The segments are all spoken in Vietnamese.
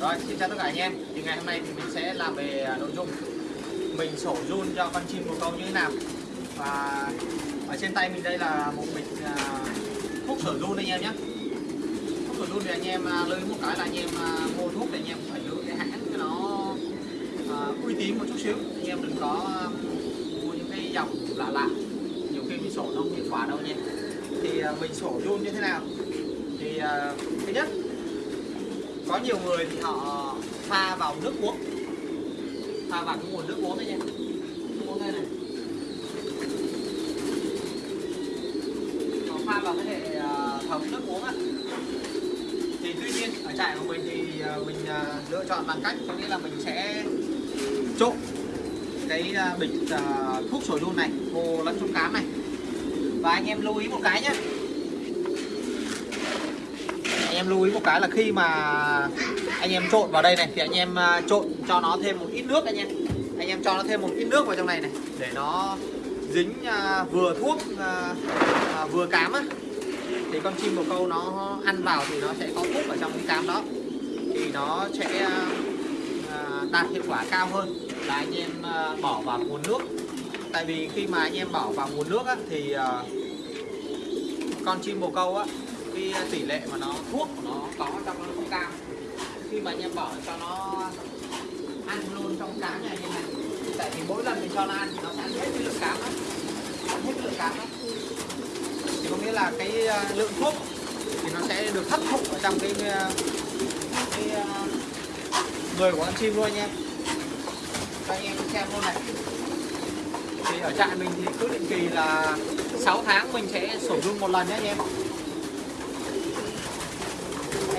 Rồi, xin chào tất cả anh em. Thì ngày hôm nay thì mình sẽ làm về à, nội dung mình sổ run cho con chim bồ câu như thế nào. Và ở trên tay mình đây là một bịch à, thuốc sổ run anh em nhé. Thuốc sổ run thì anh em à, lưu một cái là anh em mua thuốc thì anh em phải lựa cái hãng cho nó uy tín một chút xíu. Anh em đừng có mua những cái dòng lạ lạ. Nhiều khi mình sổ nó không hiệu quả đâu nhé. Thì mình sổ run như thế nào? Thì thứ nhất có nhiều người thì họ pha vào nước uống. Pha vào cái nguồn nước uống đấy nha. Nước uống đây này. Họ pha vào cái hệ à, thống thấm nước uống á. Thì tuy nhiên, ở trại của mình thì à, mình à, lựa chọn bằng cách, có nghĩa là mình sẽ trộn cái bịch thuốc sổ đun này vô lẫn trong cám này. Và anh em lưu ý một cái nhé em lưu ý một cái là khi mà anh em trộn vào đây này thì anh em à, trộn cho nó thêm một ít nước anh em. Anh em cho nó thêm một ít nước vào trong này này để nó dính à, vừa thuốc à, vừa cám á. Thì con chim bồ câu nó ăn vào thì nó sẽ có thuốc ở trong cái cám đó. Thì nó sẽ đạt hiệu quả cao hơn là anh em bỏ vào nguồn nước. Tại vì khi mà anh em bỏ vào nguồn nước á, thì con chim bồ câu á cái tỷ lệ mà nó, thuốc của nó có trong nó không cao. Khi mà anh em bỏ cho nó ăn luôn trong cá này như này, tại vì mỗi lần mình cho nó ăn thì nó sẽ ăn hết cái lượng cám đó ăn hết cái lượng cám đó thì có nghĩa là cái ờ, lượng thuốc thì nó sẽ được hấp thụ ở trong cái ờ, cái ờ, người của con chim luôn nha cho anh em xem luôn này. Thì ở trại mình thì cứ định kỳ là 6 tháng mình sẽ sổ run một lần nhé anh em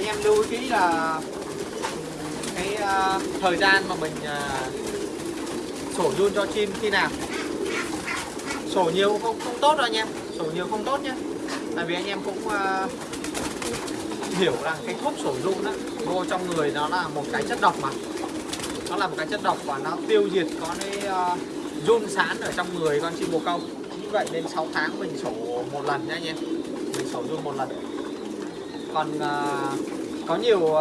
em lưu ý kỹ là cái uh, thời gian mà mình uh, sổ run cho chim khi nào. Sổ nhiều không không tốt đâu anh em. Sổ nhiều không tốt nhé. Tại vì anh em cũng uh, hiểu rằng cái thuốc sổ run đó vô trong người nó là một cái chất độc mà. Nó là một cái chất độc và nó tiêu diệt có cái uh, run sán ở trong người con chim bồ câu. Như vậy nên 6 tháng mình sổ một lần nha anh em. Mình sổ run một lần. Còn uh, có nhiều uh,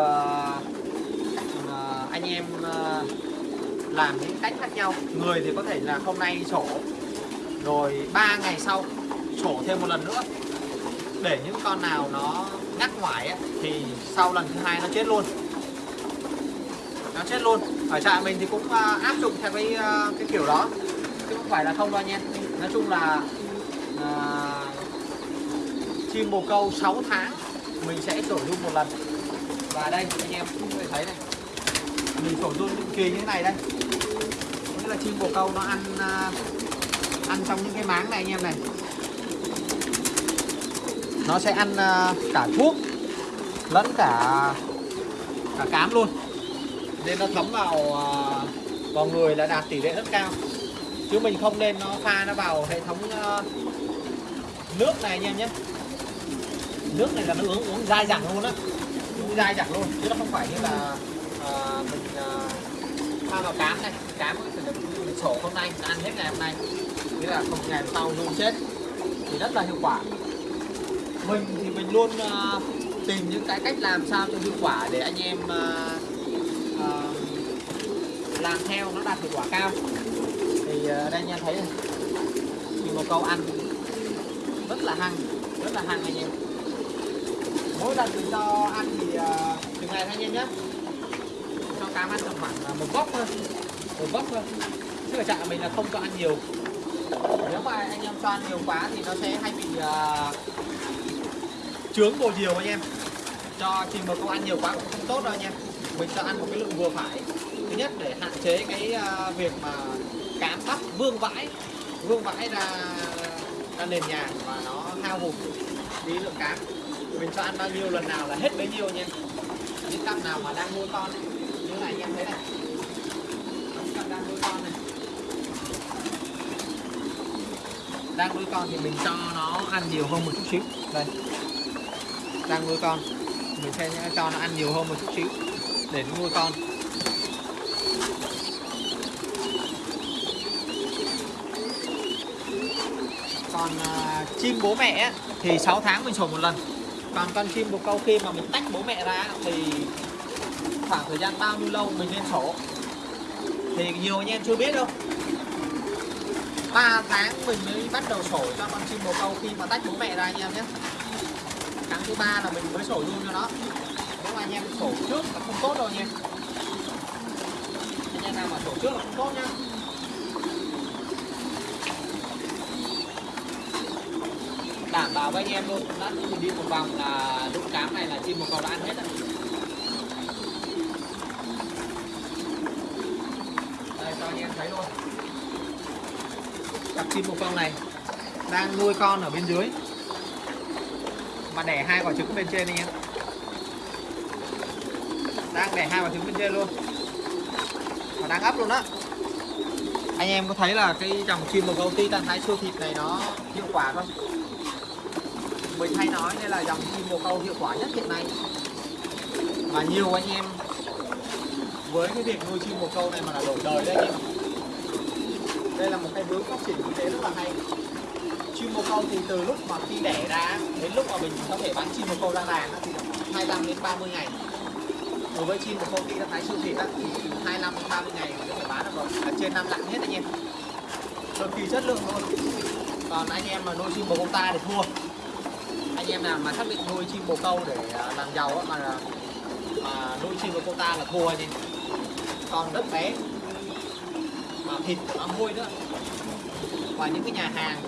uh, anh em uh, làm những cách khác nhau. Người thì có thể là hôm nay sổ rồi 3 ngày sau sổ thêm một lần nữa. Để những con nào nó ngắt ngoài ấy, thì sau lần thứ hai nó chết luôn. Nó chết luôn. Ở trại mình thì cũng uh, áp dụng theo cái uh, cái kiểu đó. Chứ không phải là không đâu nha nói chung là uh, chim bồ câu 6 tháng mình sẽ sổ luôn một lần và đây anh em cũng có thể thấy này. Mình sổ run định kỳ như thế này đây. Nghĩa là chim bồ câu nó ăn à, ăn trong những cái máng này anh em này. Nó sẽ ăn à, cả thuốc lẫn cả cả cám luôn. Nên nó thấm vào à, vào người là đạt tỷ lệ rất cao. Chứ mình không nên nó pha nó vào hệ thống nước này anh em nhé. Nước này là nó uống uống dai dẳng luôn á dai dẳng luôn chứ nó không phải như là uh, mình uh, pha vào cám này. Cám mình sổ hôm nay mình ăn hết ngày hôm nay. Nghĩa là không ngày sau luôn chết. Thì rất là hiệu quả. Mình thì mình luôn uh, tìm những cái cách làm sao cho hiệu quả để anh em uh, uh, làm theo nó đạt hiệu quả cao. Thì uh, đây nha thấy thì một câu ăn rất là hăng rất là hăng anh em mỗi lần chúng cho ăn thì à, từng ngày thôi anh em nhé cho cám ăn tầm khoảng à, một góc thôi. Một góc thôi. Chứ ở trại mình là không cho ăn nhiều. Nếu mà anh em cho ăn nhiều quá thì nó sẽ hay bị à, uh, trướng bồ nhiều anh em. Cho chim một con ăn nhiều quá cũng không tốt đâu anh em. Mình cho ăn một cái lượng vừa phải. Thứ nhất để hạn chế cái uh, việc mà cám bắt vương vãi. Vương vãi ra ra nền nhà và nó hao hụt đi lượng cám mình cho ăn bao nhiêu lần nào là hết bấy nhiêu nha. Những cặp nào mà đang nuôi con ấy, như này anh em thấy này. Cặp đang nuôi con này. Đang nuôi con thì mình cho nó ăn nhiều hơn một chút xíu. Đây. Đang nuôi con mình sẽ cho nó ăn nhiều hơn một chút xíu để nó nuôi con. Còn uh, chim bố mẹ ấy, thì 6 tháng mình sổ một lần còn con chim bồ câu khi mà mình tách bố mẹ ra thì khoảng thời gian bao nhiêu lâu mình nên sổ? Thì nhiều anh em chưa biết đâu. 3 tháng mình mới bắt đầu sổ cho con chim bồ câu khi mà tách bố mẹ ra anh em nhé. Tháng thứ ba là mình mới sổ luôn cho nó. Nếu mà anh em sổ trước là không tốt đâu nha anh em nào mà sổ trước là không tốt nhá. Đảm bảo với anh em luôn lát nữa mình đi một vòng là đụng cám này là chim một con đã ăn hết rồi đây, cho anh em thấy luôn. Cặp chim một con này đang nuôi con ở bên dưới. Mà đẻ hai quả trứng bên trên anh em. Đang đẻ hai quả trứng bên trên luôn. Và đang ấp luôn đó anh em có thấy là cái dòng chim bồ câu ti tan thái siêu thịt này nó hiệu quả không? Mình hay nói, đây là dòng chim bồ câu hiệu quả nhất hiện nay. Và nhiều anh em với cái việc nuôi chim bồ câu này mà là đổi đời đấy anh em. Đây là một cái hướng phát triển kinh tế rất là hay. Chim bồ câu thì từ lúc mà khi đẻ ra, đến lúc mà mình có thể bán chim bồ câu ra đàn thì 25 đến 30 ngày. Đối với chim bồ câu khi đã thái siêu thịt thì 25 đến 30 ngày mình có thể bán được rồi. Là trên năm lạng hết anh em. Cực kỳ chất lượng luôn. Còn anh em mà nuôi chim bồ câu ta thì thua em nào mà xác định nuôi chim bồ câu để à, làm giàu á, mà à, mà nuôi chim bồ câu ta là thua anh em còn đất bé. Mà thịt nó hôi nữa. Và những cái nhà hàng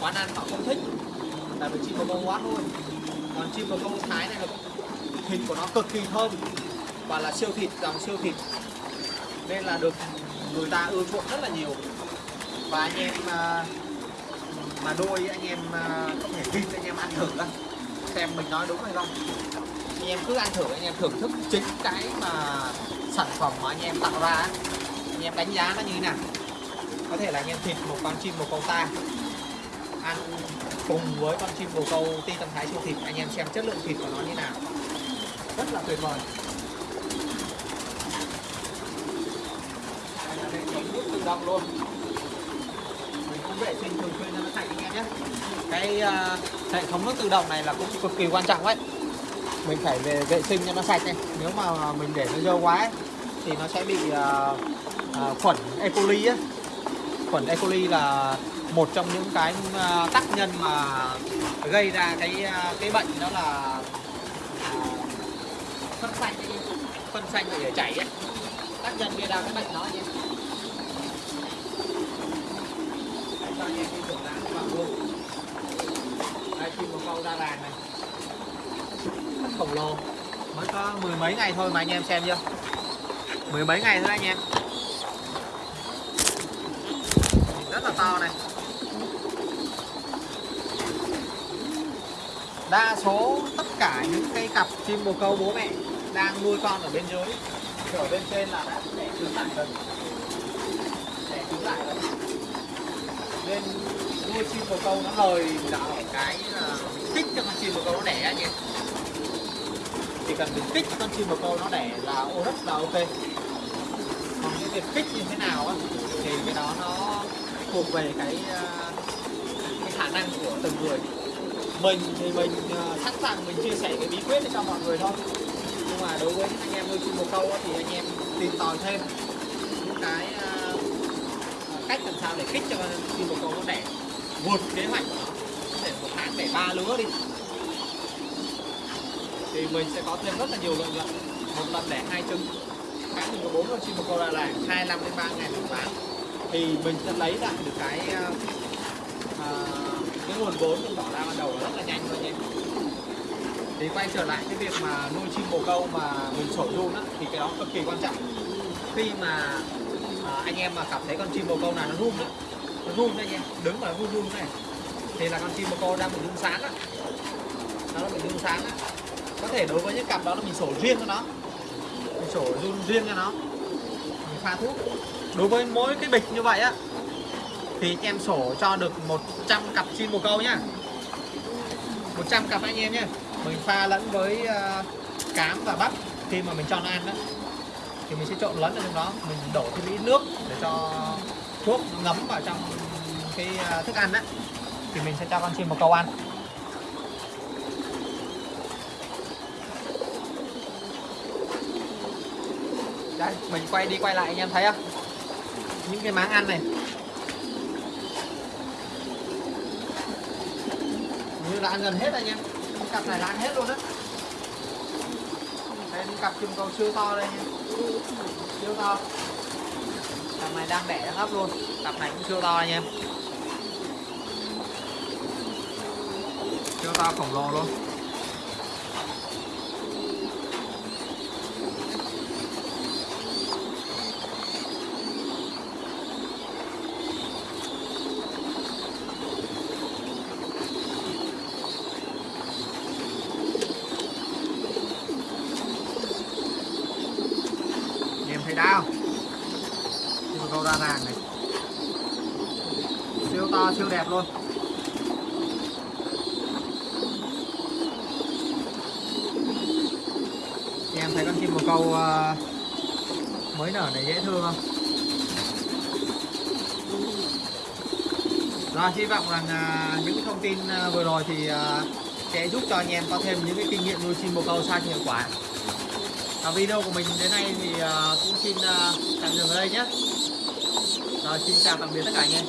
quán ăn họ không thích. Tại vì chim bồ câu quá thôi còn chim bồ câu thái này là thịt của nó cực kỳ thơm và là siêu thịt dòng siêu thịt. Nên là được người ta ưa chuộng rất là nhiều. Và anh em à, mà đôi anh em không có thể vin anh em ăn thử đó, xem mình nói đúng hay không. Anh em cứ ăn thử anh em thưởng thức chính cái mà sản phẩm mà anh em tạo ra anh em đánh giá nó như thế nào? Có thể là anh em thịt một con chim bồ câu ta ăn cùng với con chim bồ câu ti tâm thái siêu thịt anh em xem chất lượng thịt của nó như nào. Rất là tuyệt vời. Đây là hệ thống nước tự động luôn vệ sinh thường xuyên cho nó sạch anh em nhé cái uh, hệ thống nước tự động này là cũng cực kỳ quan trọng đấy mình phải về vệ sinh cho nó sạch này nếu mà mình để nó dơ quá ấy, thì nó sẽ bị uh, uh, khuẩn E. coli ấy. khuẩn E. coli là một trong những cái uh, tác nhân mà gây ra cái uh, cái bệnh đó là uh, phân xanh phân xanh để chảy ấy tác nhân gây ra cái bệnh đó nhé cho anh em đi thưởng lãng vào luôn đây ra làng này. Rất khổng lồ. Mới có mười mấy ngày thôi mà anh em xem chưa? Mười mấy ngày thôi anh em. Rất là to này. Đa số tất cả những cái cặp chim bồ câu bố mẹ đang nuôi con ở bên dưới. Ở bên trên là đã để trứng lại rồi. Để trứng lại rồi. Bên nuôi chim bồ câu nó lời là ở cái là kích cho con chim bồ câu nó đẻ anh em chỉ cần mình kích con chim bồ câu nó đẻ là ô rất là ok. Còn cái việc kích như thế nào á thì cái đó nó thuộc về cái ờ, cái khả năng của từng người. Mình thì mình ờ, sẵn sàng mình chia sẻ cái bí quyết để cho mọi người thôi. Nhưng mà đối với anh em nuôi chim bồ câu á, thì anh em tìm tòi thêm những cái ờ, cách làm sao để kích cho chim bồ câu nó đẻ vượt kế hoạch để một tháng để ba lứa đi. Thì mình sẽ có thêm rất là nhiều lợi nhuận. Một lần để hai trứng. Tháng mình có bốn con chim bồ câu là là hai năm đến ba ngày mình bán. Thì mình sẽ lấy lại được cái uh, cái nguồn vốn mình bỏ ra ban đầu là rất là nhanh. Thôi nhé thì quay trở lại cái việc mà nuôi chim bồ câu mà mình sổ run á thì cái đó cực kỳ quan trọng. Khi mà uh, anh em mà cảm thấy con chim bồ câu nào nó run á nó đây nha. Đứng mà run run này. Thì là con chim bồ câu đang bị rung sáng á. Nó bị rung sáng á. Có thể đối với những cặp đó là mình sổ riêng cho nó. Mình sổ run riêng cho nó. Mình pha thuốc. Đối với mỗi cái bịch như vậy á thì anh em sổ cho được 100 cặp chim bồ câu nhá 100 cặp anh em nhé mình pha lẫn với uh, cám và bắp khi mà mình cho nó ăn đó thì mình sẽ trộn lẫn ở trong đó. Mình đổ thêm ít nước để cho thuốc ngấm vào trong cái à, thức ăn đấy thì mình sẽ cho con chim một câu ăn. Đây, mình quay đi quay lại anh em thấy không? Những cái máng ăn này. Như là ăn gần hết anh em. Cặp này là ăn hết luôn á. Đây những cặp chim câu siêu to đây anh em. Siêu to cặp này đang đẻ đang luôn. Cặp này cũng siêu to anh em. Siêu to, khổng lồ luôn Anh em thấy đau siêu ràng này. Siêu to, siêu đẹp luôn. Anh em thấy con chim bồ câu ờ, mới nở này dễ thương không? Rồi hy vọng rằng ờ, những cái thông tin ờ, vừa rồi thì sẽ giúp cho anh em có thêm những cái kinh nghiệm nuôi chim bồ câu sao hiệu quả. Và video của mình đến nay thì cũng xin tạm dừng ở đây nhé rồi xin chào tạm biệt tất cả anh em.